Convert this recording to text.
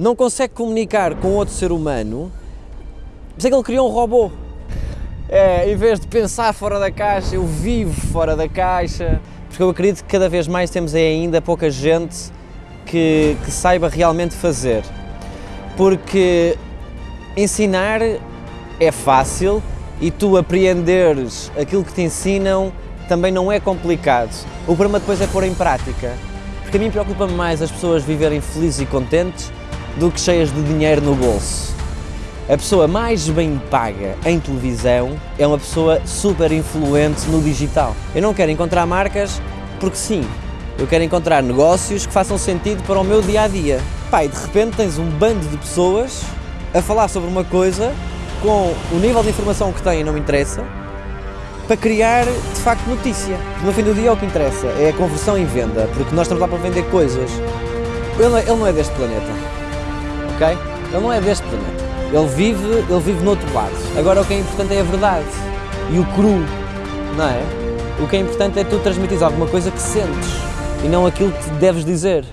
não consegue comunicar com outro ser humano, mas é que ele criou um robô. É, em vez de pensar fora da caixa, eu vivo fora da caixa, porque eu acredito que cada vez mais temos ainda pouca gente que, que saiba realmente fazer. Porque ensinar é fácil e tu apreenderes aquilo que te ensinam também não é complicado. O problema depois é pôr em prática. Porque a mim preocupa-me mais as pessoas viverem felizes e contentes do que cheias de dinheiro no bolso. A pessoa mais bem paga em televisão é uma pessoa super influente no digital. Eu não quero encontrar marcas porque sim, eu quero encontrar negócios que façam sentido para o meu dia a dia. Pai, de repente tens um bando de pessoas a falar sobre uma coisa com o nível de informação que têm não me interessa para criar de facto notícia. No fim do dia o que interessa, é a conversão em venda, porque nós estamos lá para vender coisas. Ele não é, ele não é deste planeta, ok? Ele não é deste planeta. Ele vive, ele vive no outro lado. Agora o que é importante é a verdade e o cru, não é? O que é importante é tu transmitir alguma coisa que sentes e não aquilo que deves dizer.